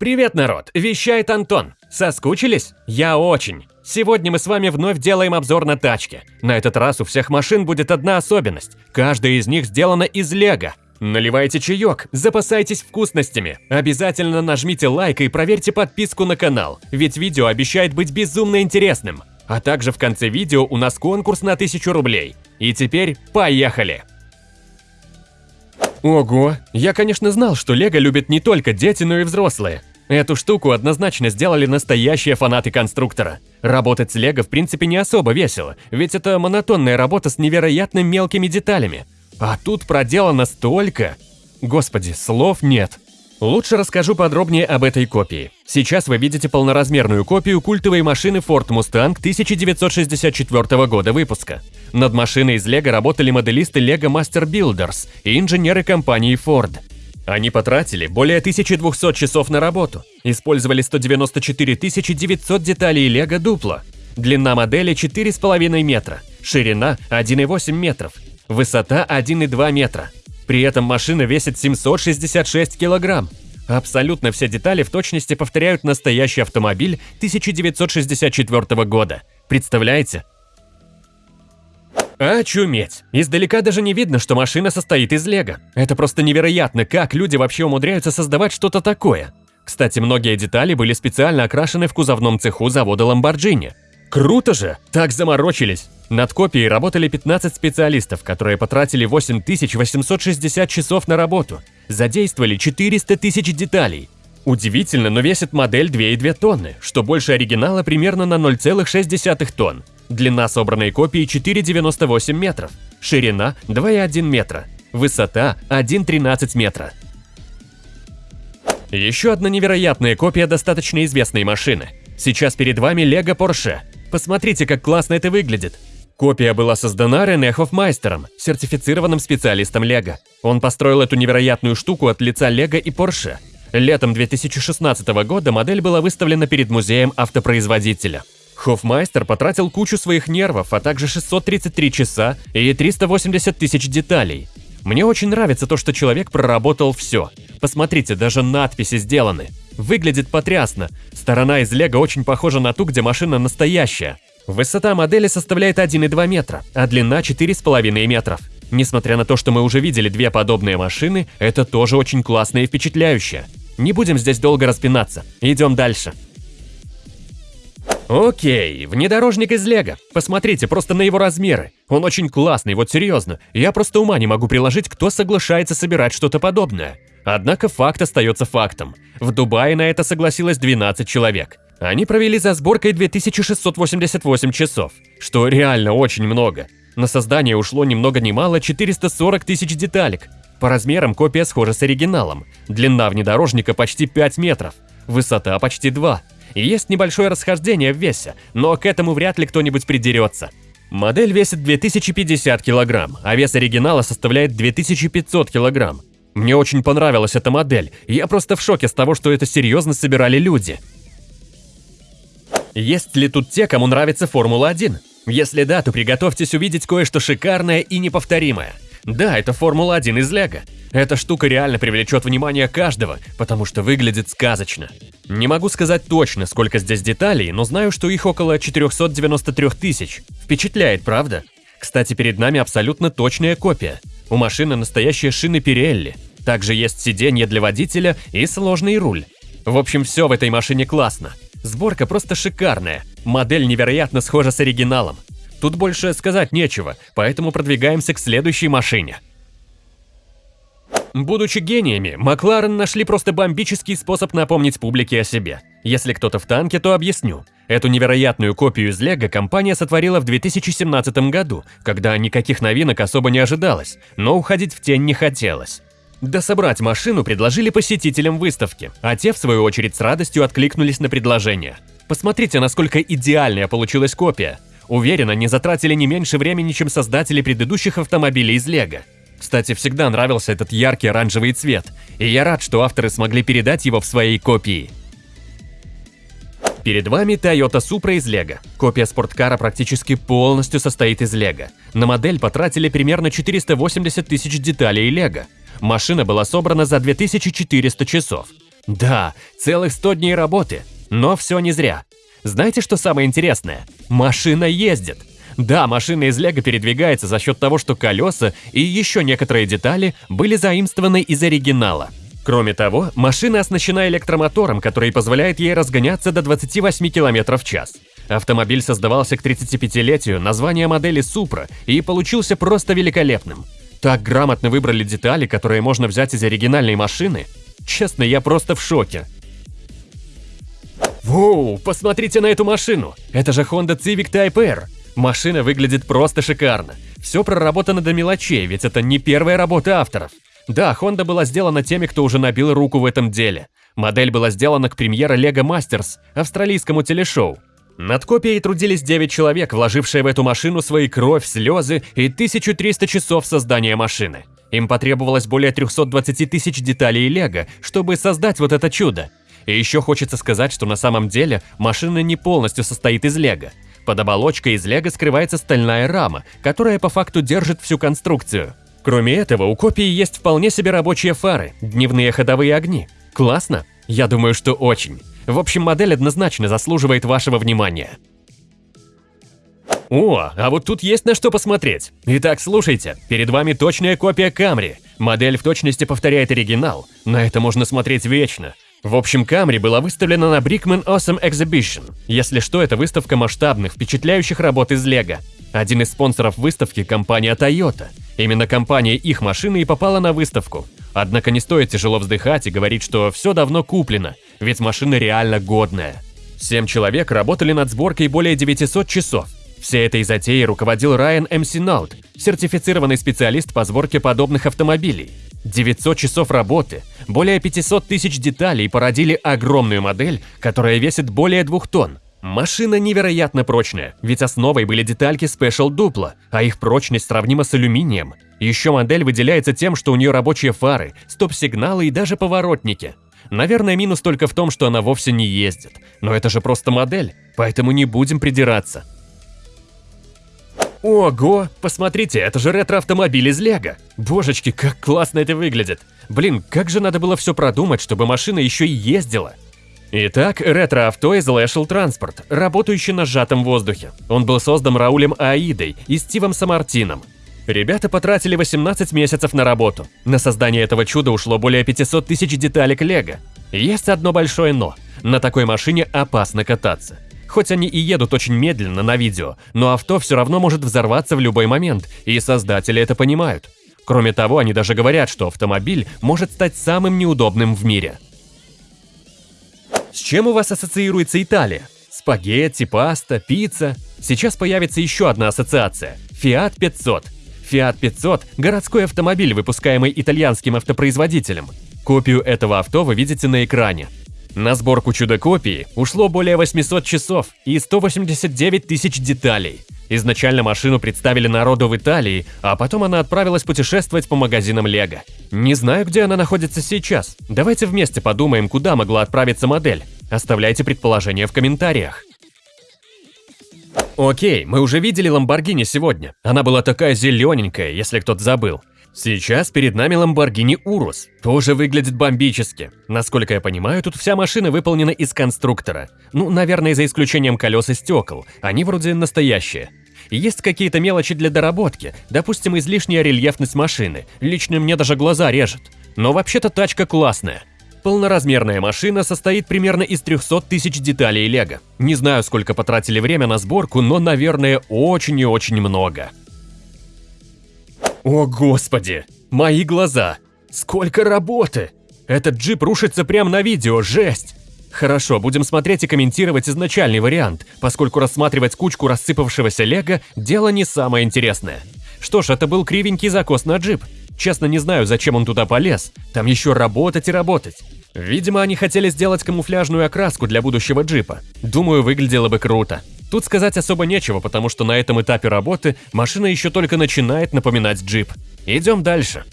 Привет, народ! Вещает Антон. Соскучились? Я очень. Сегодня мы с вами вновь делаем обзор на тачки. На этот раз у всех машин будет одна особенность. Каждая из них сделана из лего. Наливайте чаек, запасайтесь вкусностями. Обязательно нажмите лайк и проверьте подписку на канал, ведь видео обещает быть безумно интересным. А также в конце видео у нас конкурс на 1000 рублей. И теперь поехали! Ого, я, конечно, знал, что Лего любят не только дети, но и взрослые. Эту штуку однозначно сделали настоящие фанаты конструктора. Работать с Лего в принципе не особо весело, ведь это монотонная работа с невероятно мелкими деталями. А тут проделано столько... Господи, слов нет. Лучше расскажу подробнее об этой копии. Сейчас вы видите полноразмерную копию культовой машины Ford Mustang 1964 года выпуска. Над машиной из Лего работали моделисты Lego Master Builders и инженеры компании Ford. Они потратили более 1200 часов на работу, использовали 194 900 деталей Лего Дупло. Длина модели 4,5 метра, ширина 1,8 метров, высота 1,2 метра. При этом машина весит 766 килограмм. Абсолютно все детали в точности повторяют настоящий автомобиль 1964 года. Представляете? Очуметь! Издалека даже не видно, что машина состоит из лего. Это просто невероятно, как люди вообще умудряются создавать что-то такое. Кстати, многие детали были специально окрашены в кузовном цеху завода Lamborghini. Круто же! Так заморочились! Над копией работали 15 специалистов, которые потратили 8860 часов на работу, задействовали 400 тысяч деталей. Удивительно, но весит модель 2,2 тонны, что больше оригинала примерно на 0,6 тонн. Длина собранной копии 4,98 метров, ширина 2,1 метра, высота 1,13 метра. Еще одна невероятная копия достаточно известной машины. Сейчас перед вами Lego Porsche. Посмотрите, как классно это выглядит. Копия была создана Рене Хофмайстером, сертифицированным специалистом Лего. Он построил эту невероятную штуку от лица Лего и Porsche. Летом 2016 года модель была выставлена перед музеем автопроизводителя. Хофмайстер потратил кучу своих нервов, а также 633 часа и 380 тысяч деталей. Мне очень нравится то, что человек проработал все. Посмотрите, даже надписи сделаны. Выглядит потрясно. Сторона из лего очень похожа на ту, где машина настоящая. Высота модели составляет 1,2 метра, а длина 4,5 метров. Несмотря на то, что мы уже видели две подобные машины, это тоже очень классно и впечатляюще. Не будем здесь долго распинаться, идем дальше. Окей, внедорожник из Лего. Посмотрите просто на его размеры. Он очень классный, вот серьезно. Я просто ума не могу приложить, кто соглашается собирать что-то подобное. Однако факт остается фактом. В Дубае на это согласилось 12 человек. Они провели за сборкой 2688 часов, что реально очень много. На создание ушло ни много ни мало 440 тысяч деталек. По размерам копия схожа с оригиналом. Длина внедорожника почти 5 метров, высота почти 2 есть небольшое расхождение в весе, но к этому вряд ли кто-нибудь придерется. Модель весит 2050 килограмм, а вес оригинала составляет 2500 килограмм. Мне очень понравилась эта модель, я просто в шоке с того, что это серьезно собирали люди. Есть ли тут те, кому нравится Формула-1? Если да, то приготовьтесь увидеть кое-что шикарное и неповторимое. Да, это Формула-1 из Лего. Эта штука реально привлечет внимание каждого, потому что выглядит сказочно. Не могу сказать точно, сколько здесь деталей, но знаю, что их около 493 тысяч. Впечатляет, правда? Кстати, перед нами абсолютно точная копия. У машины настоящие шины Пирелли. Также есть сиденье для водителя и сложный руль. В общем, все в этой машине классно. Сборка просто шикарная. Модель невероятно схожа с оригиналом. Тут больше сказать нечего, поэтому продвигаемся к следующей машине. Будучи гениями, Макларен нашли просто бомбический способ напомнить публике о себе. Если кто-то в танке, то объясню. Эту невероятную копию из Лего компания сотворила в 2017 году, когда никаких новинок особо не ожидалось, но уходить в тень не хотелось. Да собрать машину предложили посетителям выставки, а те, в свою очередь, с радостью откликнулись на предложение. Посмотрите, насколько идеальная получилась копия. Уверена, не затратили не меньше времени, чем создатели предыдущих автомобилей из Лего. Кстати, всегда нравился этот яркий оранжевый цвет, и я рад, что авторы смогли передать его в своей копии. Перед вами Toyota Supra из Лего. Копия спорткара практически полностью состоит из Лего. На модель потратили примерно 480 тысяч деталей Лего. Машина была собрана за 2400 часов. Да, целых 100 дней работы. Но все не зря. Знаете, что самое интересное? Машина ездит. Да, машина из Лего передвигается за счет того, что колеса и еще некоторые детали были заимствованы из оригинала. Кроме того, машина оснащена электромотором, который позволяет ей разгоняться до 28 км в час. Автомобиль создавался к 35-летию названия модели Supra и получился просто великолепным. Так грамотно выбрали детали, которые можно взять из оригинальной машины. Честно, я просто в шоке. Воу, посмотрите на эту машину! Это же Honda Civic Type R. Машина выглядит просто шикарно. Все проработано до мелочей, ведь это не первая работа авторов. Да, Honda была сделана теми, кто уже набил руку в этом деле. Модель была сделана к премьере Lego Masters, австралийскому телешоу. Над копией трудились 9 человек, вложившие в эту машину свои кровь, слезы и 1300 часов создания машины. Им потребовалось более 320 тысяч деталей Лего, чтобы создать вот это чудо. И еще хочется сказать, что на самом деле машина не полностью состоит из Лего. Под оболочкой из лего скрывается стальная рама, которая по факту держит всю конструкцию. Кроме этого, у копии есть вполне себе рабочие фары, дневные ходовые огни. Классно? Я думаю, что очень. В общем, модель однозначно заслуживает вашего внимания. О, а вот тут есть на что посмотреть. Итак, слушайте, перед вами точная копия Camry. Модель в точности повторяет оригинал, на это можно смотреть вечно. В общем, Камри была выставлена на Brickman Awesome Exhibition. Если что, это выставка масштабных, впечатляющих работ из Лего. Один из спонсоров выставки – компания Toyota. Именно компания их машины и попала на выставку. Однако не стоит тяжело вздыхать и говорить, что все давно куплено, ведь машина реально годная. Семь человек работали над сборкой более 900 часов. Всей этой затеей руководил Райан М. Синаут, сертифицированный специалист по сборке подобных автомобилей. 900 часов работы, более 500 тысяч деталей породили огромную модель, которая весит более 2 тонн. Машина невероятно прочная, ведь основой были детальки Special Duplo, а их прочность сравнима с алюминием. Еще модель выделяется тем, что у нее рабочие фары, стоп-сигналы и даже поворотники. Наверное, минус только в том, что она вовсе не ездит. Но это же просто модель, поэтому не будем придираться. Ого, посмотрите, это же ретро-автомобиль из Лего. Божечки, как классно это выглядит. Блин, как же надо было все продумать, чтобы машина еще и ездила. Итак, ретро-авто из Lashel Transport, работающий на сжатом воздухе. Он был создан Раулем Аидой и Стивом Самартином. Ребята потратили 18 месяцев на работу. На создание этого чуда ушло более 500 тысяч деталек Лего. Есть одно большое «но». На такой машине опасно кататься. Хоть они и едут очень медленно на видео, но авто все равно может взорваться в любой момент, и создатели это понимают. Кроме того, они даже говорят, что автомобиль может стать самым неудобным в мире. С чем у вас ассоциируется Италия? Спагетти, паста, пицца? Сейчас появится еще одна ассоциация – Fiat 500. Fiat 500 – городской автомобиль, выпускаемый итальянским автопроизводителем. Копию этого авто вы видите на экране. На сборку чудо-копии ушло более 800 часов и 189 тысяч деталей. Изначально машину представили народу в Италии, а потом она отправилась путешествовать по магазинам Лего. Не знаю, где она находится сейчас. Давайте вместе подумаем, куда могла отправиться модель. Оставляйте предположения в комментариях. Окей, мы уже видели Lamborghini сегодня. Она была такая зелененькая, если кто-то забыл. Сейчас перед нами Lamborghini Urus. Тоже выглядит бомбически. Насколько я понимаю, тут вся машина выполнена из конструктора. Ну, наверное, за исключением колес и стекол. Они вроде настоящие. Есть какие-то мелочи для доработки, допустим, излишняя рельефность машины. Лично мне даже глаза режет. Но вообще-то тачка классная. Полноразмерная машина состоит примерно из 300 тысяч деталей лего. Не знаю, сколько потратили время на сборку, но, наверное, очень и очень много. О господи, мои глаза! Сколько работы! Этот джип рушится прямо на видео, жесть! Хорошо, будем смотреть и комментировать изначальный вариант, поскольку рассматривать кучку рассыпавшегося лего – дело не самое интересное. Что ж, это был кривенький закос на джип. Честно, не знаю, зачем он туда полез. Там еще работать и работать. Видимо, они хотели сделать камуфляжную окраску для будущего джипа. Думаю, выглядело бы круто. Тут сказать особо нечего, потому что на этом этапе работы машина еще только начинает напоминать джип. Идем дальше.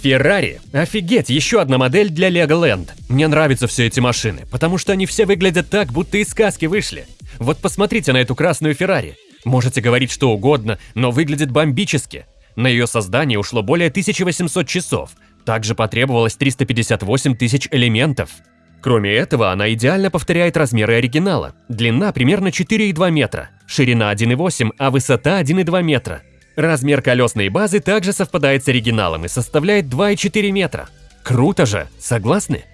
Феррари. Офигеть, еще одна модель для Legoland. Мне нравятся все эти машины, потому что они все выглядят так, будто из сказки вышли. Вот посмотрите на эту красную Феррари. Можете говорить что угодно, но выглядит бомбически. На ее создание ушло более 1800 часов. Также потребовалось 358 тысяч элементов. Кроме этого, она идеально повторяет размеры оригинала. Длина примерно 4,2 метра, ширина 1,8, а высота 1,2 метра. Размер колесной базы также совпадает с оригиналом и составляет 2,4 метра. Круто же, согласны?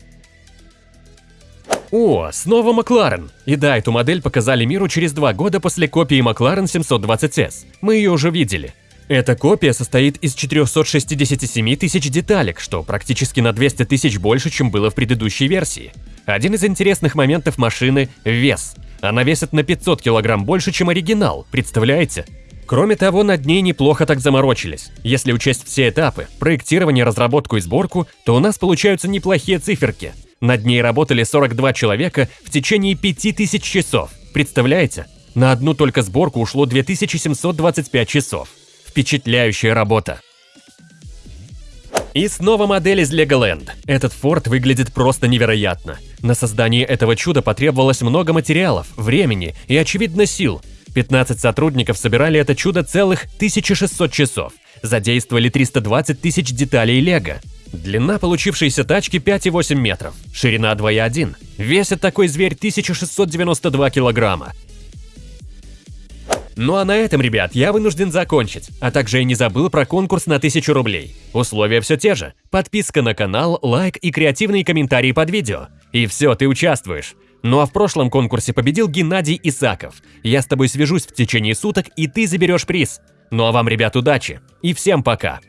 О, снова Макларен. И да, эту модель показали миру через два года после копии Макларен 720S. Мы ее уже видели. Эта копия состоит из 467 тысяч деталек, что практически на 200 тысяч больше, чем было в предыдущей версии. Один из интересных моментов машины – вес. Она весит на 500 килограмм больше, чем оригинал, представляете? Кроме того, над ней неплохо так заморочились. Если учесть все этапы – проектирование, разработку и сборку, то у нас получаются неплохие циферки. Над ней работали 42 человека в течение 5000 часов. Представляете? На одну только сборку ушло 2725 часов. Впечатляющая работа. И снова модель из Legoland. Этот форт выглядит просто невероятно. На создание этого чуда потребовалось много материалов, времени и, очевидно, сил. 15 сотрудников собирали это чудо целых 1600 часов. Задействовали 320 тысяч деталей Лего. Длина получившейся тачки 5,8 метров, ширина 2,1. Весит такой зверь 1692 килограмма. Ну а на этом, ребят, я вынужден закончить, а также я не забыл про конкурс на 1000 рублей. Условия все те же. Подписка на канал, лайк и креативные комментарии под видео. И все, ты участвуешь. Ну а в прошлом конкурсе победил Геннадий Исаков. Я с тобой свяжусь в течение суток, и ты заберешь приз. Ну а вам, ребят, удачи. И всем пока.